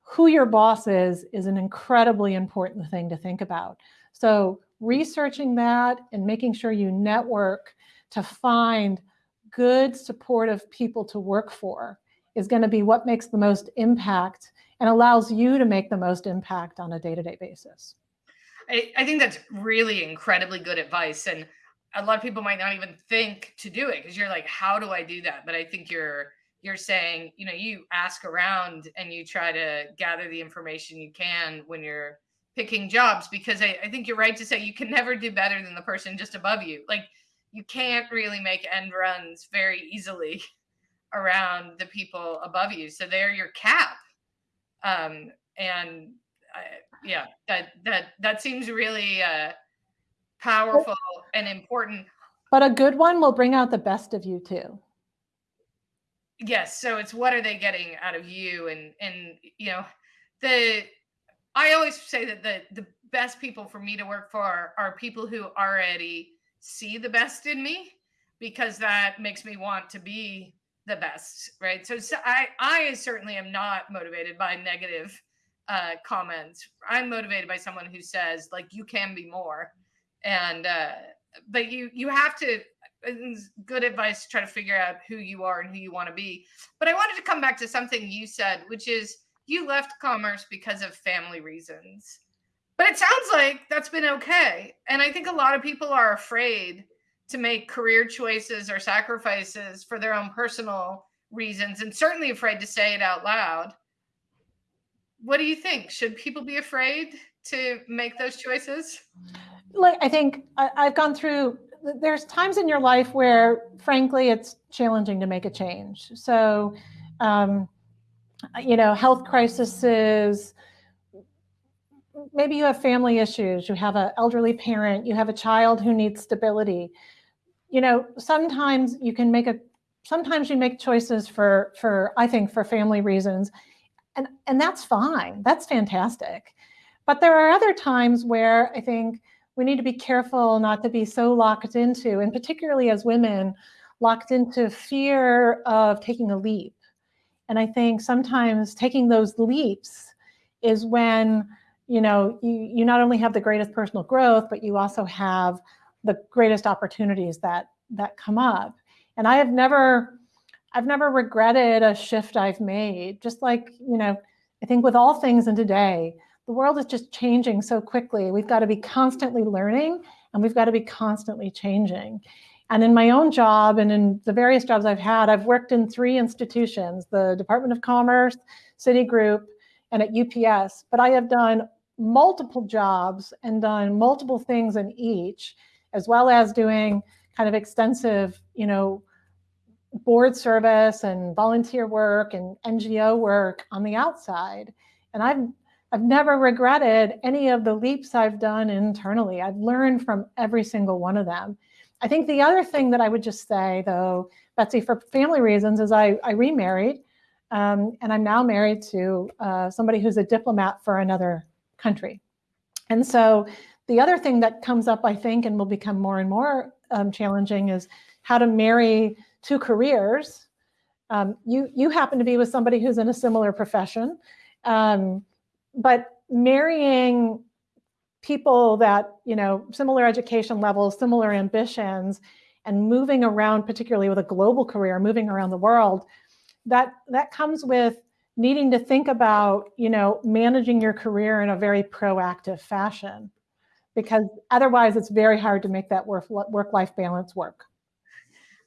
who your boss is is an incredibly important thing to think about. So researching that and making sure you network to find good supportive people to work for is going to be what makes the most impact and allows you to make the most impact on a day-to-day -day basis. I, I think that's really incredibly good advice. And a lot of people might not even think to do it because you're like, how do I do that? But I think you're you're saying, you know, you ask around and you try to gather the information you can when you're picking jobs because I, I, think you're right to say you can never do better than the person just above you. Like you can't really make end runs very easily *laughs* around the people above you. So they're your cap. Um, and I, yeah, that that that seems really uh, powerful and important. But a good one will bring out the best of you too yes so it's what are they getting out of you and and you know the i always say that the the best people for me to work for are people who already see the best in me because that makes me want to be the best right? So, so i i certainly am not motivated by negative uh comments. I'm motivated by someone who says like you can be more. And uh but you you have to good advice to try to figure out who you are and who you want to be. But I wanted to come back to something you said, which is you left commerce because of family reasons. But it sounds like that's been okay. And I think a lot of people are afraid to make career choices or sacrifices for their own personal reasons and certainly afraid to say it out loud. What do you think? Should people be afraid to make those choices? Like I think I, have gone through there's times in your life where, frankly, it's challenging to make a change. So, um, you know, health crises, maybe you have family issues, you have an elderly parent, you have a child who needs stability. You know, sometimes you can make a, sometimes you make choices for, for I think, for family reasons. And, and that's fine, that's fantastic. But there are other times where I think we need to be careful not to be so locked into, and particularly as women, locked into fear of taking a leap. And I think sometimes taking those leaps is when you know, you, you not only have the greatest personal growth, but you also have the greatest opportunities that that come up. And I have never, I've never regretted a shift I've made. Just like, you know, I think with all things in today, the world is just changing so quickly. We've got to be constantly learning and we've got to be constantly changing. And in my own job and in the various jobs I've had, I've worked in three institutions, the Department of Commerce, Citigroup, and at UPS, but I have done multiple jobs and done multiple things in each, as well as doing kind of extensive, you know, board service and volunteer work and NGO work on the outside. And I've I've never regretted any of the leaps I've done internally. I've learned from every single one of them. I think the other thing that I would just say, though, Betsey, for family reasons, is I, I remarried, um, and I'm now married to uh, somebody who's a diplomat for another country. And so the other thing that comes up, I think, and will become more and more um, challenging is how to marry two careers. Um, you, you happen to be with somebody who's in a similar profession, um, but marrying people that, you know, similar education levels, similar ambitions, and moving around, particularly with a global career, moving around the world, that, that comes with needing to think about, you know, managing your career in a very proactive fashion, because otherwise it's very hard to make that work-life balance work.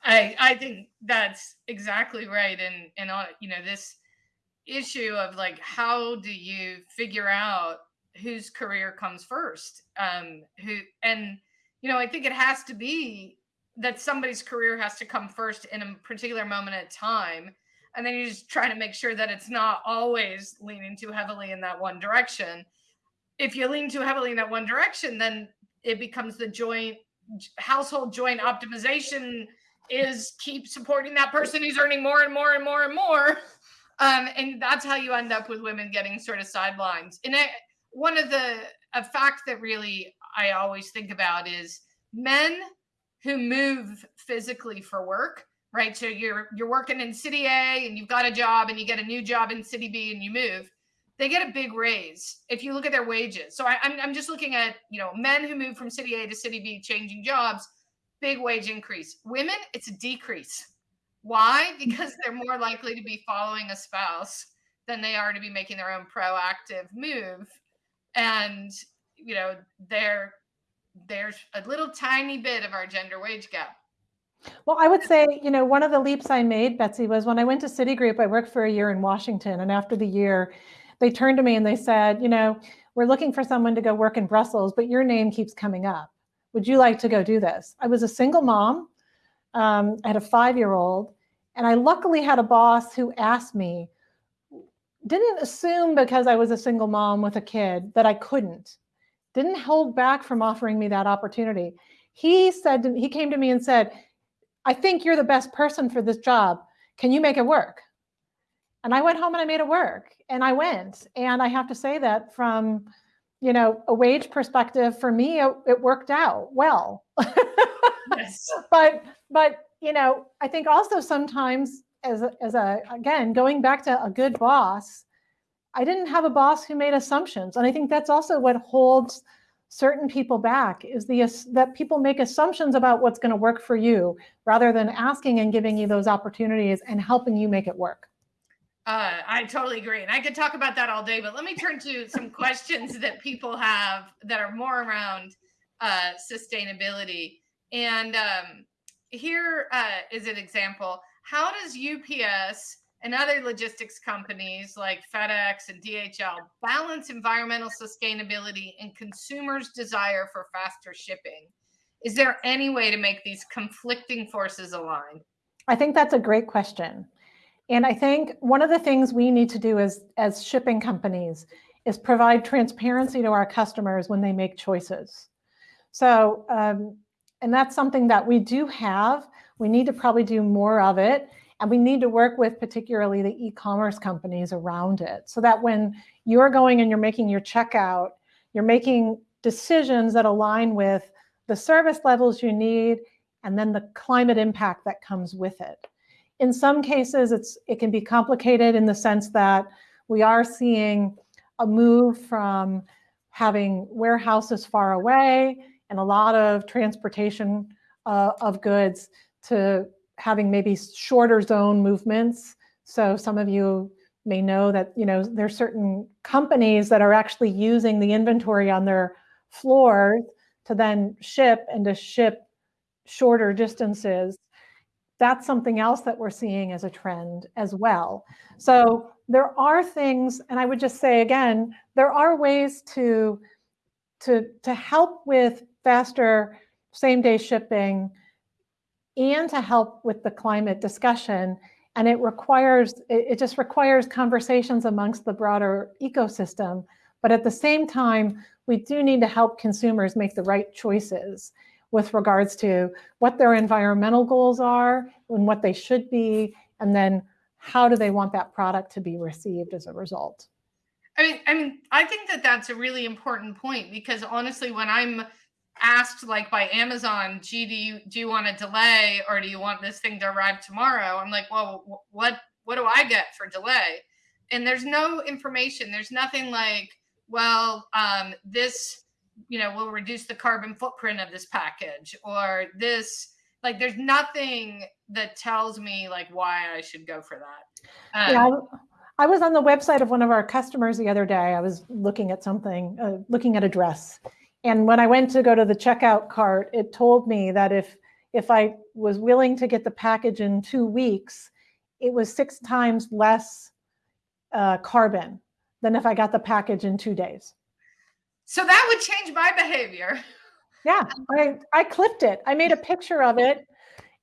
I, I think that's exactly right. And, and, uh, you know, this issue of like, how do you figure out whose career comes first? Um, who, and, you know, I think it has to be that somebody's career has to come first in a particular moment at time and then you're just try to make sure that it's not always leaning too heavily in that one direction if you lean too heavily in that one direction then it becomes the joint household joint optimization is keep supporting that person who's earning more and more and more and more um, and that's how you end up with women getting sort of sidelines and I, one of the a fact that really i always think about is men who move physically for work right? So you're you're working in city A and you've got a job and you get a new job in city B and you move. They get a big raise if you look at their wages. So I, I'm, I'm just looking at you know men who move from city A to city B, changing jobs, big wage increase. Women, it's a decrease. Why? *laughs* Mm. Because they're more likely to be following a spouse than they are to be making their own proactive move. And you know, there there's a little tiny bit of our gender wage gap well, I would say, you know, one of the leaps I made, Betsey, was when I went to Citigroup, I worked for a year in Washington. And after the year, they turned to me and they said, you know, we're looking for someone to go work in Brussels, but your name keeps coming up. Would you like to go do this? I was a single mom. Um, I had a five-year-old. And I luckily had a boss who asked me, didn't assume because I was a single mom with a kid that I couldn't, didn't hold back from offering me that opportunity. He said, to, he came to me and said, I think you're the best person for this job. Can you make it work? And I went home and I made it work and I went. And I have to say that from, you know, a wage perspective, for me, it, it worked out well. *laughs* yes. *laughs* But, but, you know, I think also sometimes as a, as a, again, going back to a good boss, I didn't have a boss who made assumptions. And I think that's also what holds certain people back is the that people make assumptions about what's going to work for you rather than asking and giving you those opportunities and helping you make it work. Uh, I totally agree. And I could talk about that all day, but let me turn to some *laughs* questions that people have that are more around uh, sustainability. And um, here uh, is an example. How does UPS and other logistics companies like FedEx and DHL balance environmental sustainability and consumers' desire for faster shipping? Is there any way to make these conflicting forces align? I think that's a great question. And I think one of the things we need to do as, as shipping companies is provide transparency to our customers when they make choices. So, um, and that's something that we do have. We need to probably do more of it. And we need to work with particularly the e-commerce companies around it so that when you're going and you're making your checkout, you're making decisions that align with the service levels you need and then the climate impact that comes with it. In some cases, it's it can be complicated in the sense that we are seeing a move from having warehouses far away and a lot of transportation uh, of goods to having maybe shorter zone movements. So some of you may know that you know there's certain companies that are actually using the inventory on their floors to then ship and to ship shorter distances. That's something else that we're seeing as a trend as well. So there are things, and I would just say again, there are ways to to to help with faster same day shipping and to help with the climate discussion and it requires, it, just requires conversations amongst the broader ecosystem. But at the same time, we do need to help consumers make the right choices with regards to what their environmental goals are and what they should be, and then how do they want that product to be received as a result. I mean, I mean, I think that that's a really important point because honestly, when I'm asked like by Amazon, gee, do you do you want a delay or do you want this thing to arrive tomorrow? I'm like, well, what what do I get for delay? And there's no information. There's nothing like, well, um, this you know will reduce the carbon footprint of this package or this like there's nothing that tells me like why I should go for that. Um, yeah, I was on the website of one of our customers the other day. I was looking at something, uh, looking at a dress, and when I went to go to the checkout cart, it told me that if if I was willing to get the package in two weeks, it was six times less uh, carbon than if I got the package in two days. So that would change my behavior. Yeah, I, I clipped it. I made a picture of it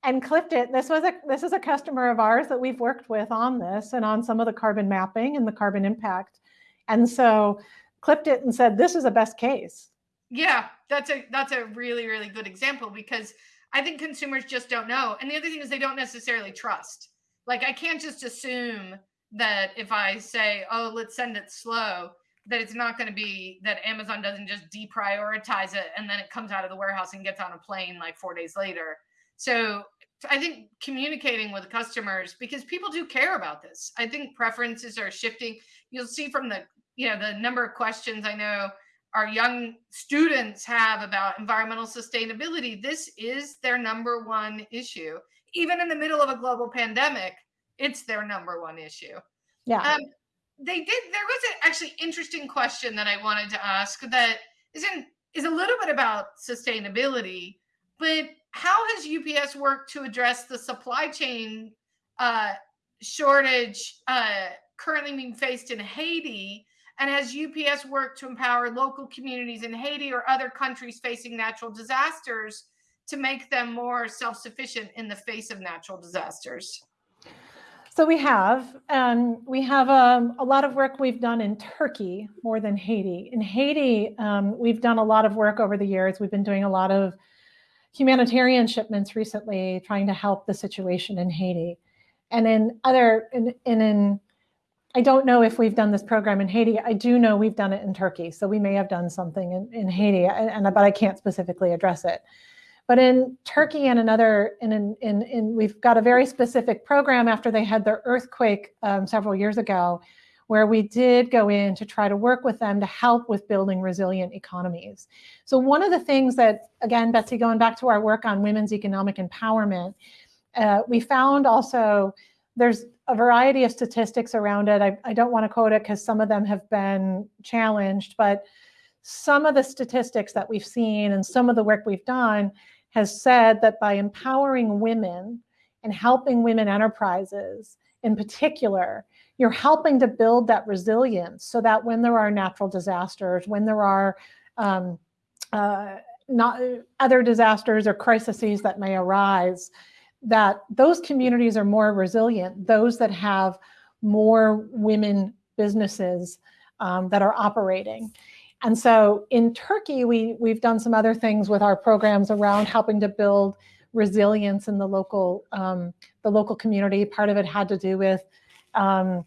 and clipped it. This was a this is a customer of ours that we've worked with on this and on some of the carbon mapping and the carbon impact. And so clipped it and said, this is a best case. Yeah, that's a that's a really really good example because I think consumers just don't know. And the other thing is they don't necessarily trust. Like I can't just assume that if I say, "Oh, let's send it slow," that it's not going to be that Amazon doesn't just deprioritize it and then it comes out of the warehouse and gets on a plane like 4 days later. So, I think communicating with customers because people do care about this. I think preferences are shifting. You'll see from the, you know, the number of questions I know our young students have about environmental sustainability, this is their number one issue. Even in the middle of a global pandemic, it's their number one issue. Yeah. Um, they did. There was an actually interesting question that I wanted to ask that is in is a little bit about sustainability, but how has UPS worked to address the supply chain uh, shortage uh, currently being faced in Haiti? And has UPS worked to empower local communities in Haiti or other countries facing natural disasters to make them more self sufficient in the face of natural disasters? So we have, um, we have um, a lot of work we've done in Turkey more than Haiti. In Haiti, um, we've done a lot of work over the years. We've been doing a lot of humanitarian shipments recently, trying to help the situation in Haiti. And in other, in, in, in I don't know if we've done this program in Haiti. I do know we've done it in Turkey. So we may have done something in, in Haiti, and, but I can't specifically address it. But in Turkey and another, in, in, in, in we've got a very specific program after they had their earthquake um, several years ago, where we did go in to try to work with them to help with building resilient economies. So one of the things that, again, Betsey, going back to our work on women's economic empowerment, uh, we found also there's a variety of statistics around it. I, I don't want to quote it because some of them have been challenged, but some of the statistics that we've seen and some of the work we've done has said that by empowering women and helping women enterprises in particular, you're helping to build that resilience so that when there are natural disasters, when there are um, uh, not other disasters or crises that may arise, that those communities are more resilient, those that have more women businesses um, that are operating. And so in Turkey, we, we've done some other things with our programs around helping to build resilience in the local, um, the local community. Part of it had to do with um,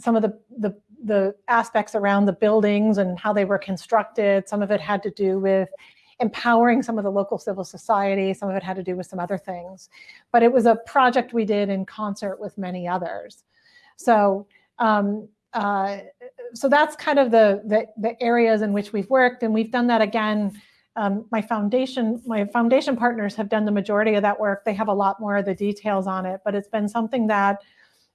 some of the, the, the aspects around the buildings and how they were constructed. Some of it had to do with empowering some of the local civil society. Some of it had to do with some other things. But it was a project we did in concert with many others. So um, uh, so that's kind of the, the, the areas in which we've worked, and we've done that again. Um, my foundation, my foundation partners have done the majority of that work. They have a lot more of the details on it, but it's been something that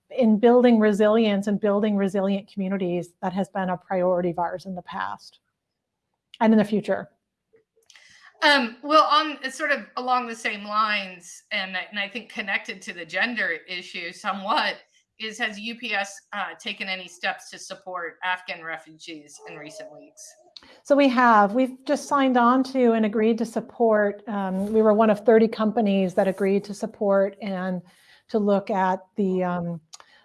in building resilience and building resilient communities, that has been a priority of ours in the past and in the future. Um, well, on sort of along the same lines, and, and I think connected to the gender issue somewhat, is has UPS uh, taken any steps to support Afghan refugees in recent weeks? So we have. We've just signed on to and agreed to support. Um, we were one of 30 companies that agreed to support and to look at the um,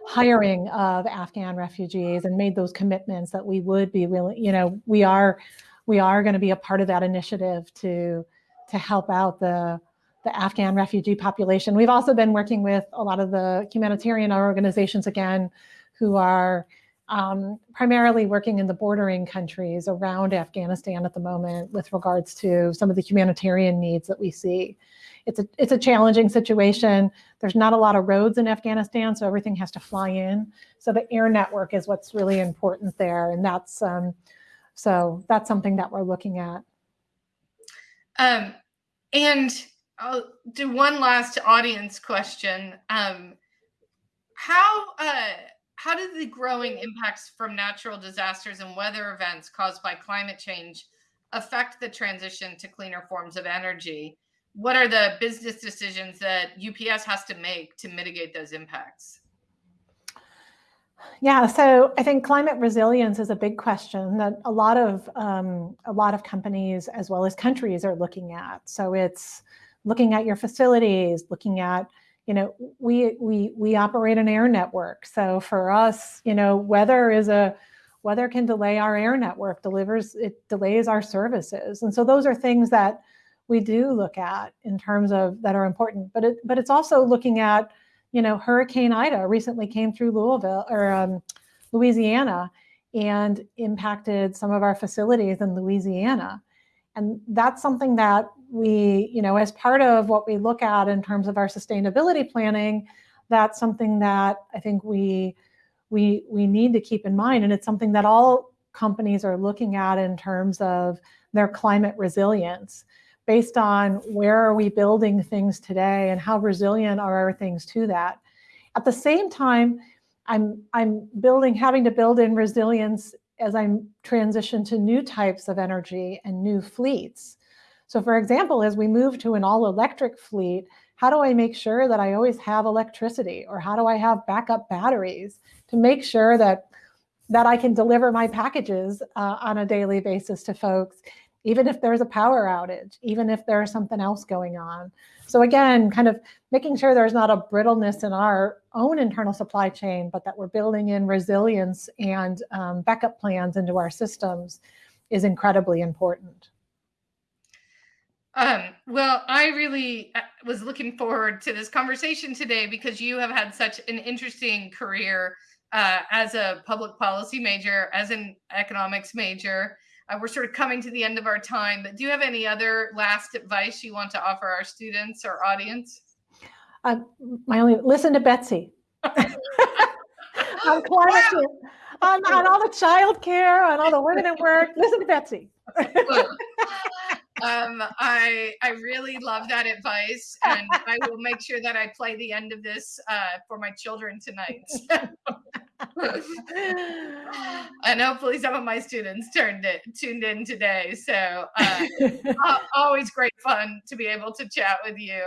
hiring of Afghan refugees and made those commitments that we would be willing, you know, we are we are going to be a part of that initiative to to help out the the Afghan refugee population. We've also been working with a lot of the humanitarian organizations again, who are um, primarily working in the bordering countries around Afghanistan at the moment with regards to some of the humanitarian needs that we see. It's a, it's a challenging situation. There's not a lot of roads in Afghanistan, so everything has to fly in. So the air network is what's really important there. And that's, um, so that's something that we're looking at. Um, and I'll do one last audience question. Um, how uh, how do the growing impacts from natural disasters and weather events caused by climate change affect the transition to cleaner forms of energy? What are the business decisions that UPS has to make to mitigate those impacts? Yeah, so I think climate resilience is a big question that a lot of um, a lot of companies as well as countries are looking at. So it's looking at your facilities, looking at, you know, we, we, we operate an air network. So for us, you know, weather is a, weather can delay our air network, delivers, it delays our services. And so those are things that we do look at in terms of that are important, but it, but it's also looking at, you know, Hurricane Ida recently came through Louisville or um, Louisiana and impacted some of our facilities in Louisiana. And that's something that we, you know, as part of what we look at in terms of our sustainability planning, that's something that I think we, we, we need to keep in mind. And it's something that all companies are looking at in terms of their climate resilience based on where are we building things today and how resilient are our things to that. At the same time, I'm, I'm building, having to build in resilience as I transition to new types of energy and new fleets. So for example, as we move to an all electric fleet, how do I make sure that I always have electricity or how do I have backup batteries to make sure that that I can deliver my packages uh, on a daily basis to folks, even if there's a power outage, even if there's something else going on. So again, kind of making sure there's not a brittleness in our own internal supply chain, but that we're building in resilience and um, backup plans into our systems is incredibly important. Um, well, I really uh, was looking forward to this conversation today because you have had such an interesting career uh, as a public policy major, as an economics major. Uh, we're sort of coming to the end of our time, but do you have any other last advice you want to offer our students or audience? Uh, my only listen to Betsey *laughs* on climate change, on, on all the child care, on all the women at work. Listen to Betsey. um, I I really love that advice, and I will make sure that I play the end of this uh, for my children tonight. *laughs* *laughs* and hopefully, some of my students turned it tuned in today. So uh, *laughs* always great fun to be able to chat with you.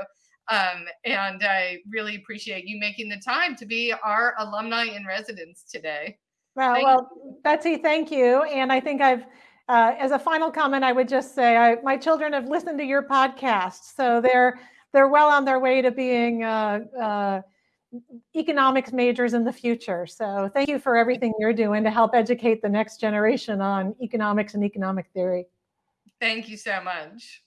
Um, and I really appreciate you making the time to be our alumni in residence today. Well, well, Betsey, thank you. And I think I've uh, as a final comment, I would just say I, my children have listened to your podcast, so they're they're well on their way to being uh, uh, economics majors in the future. So thank you for everything you're doing to help educate the next generation on economics and economic theory. Thank you so much.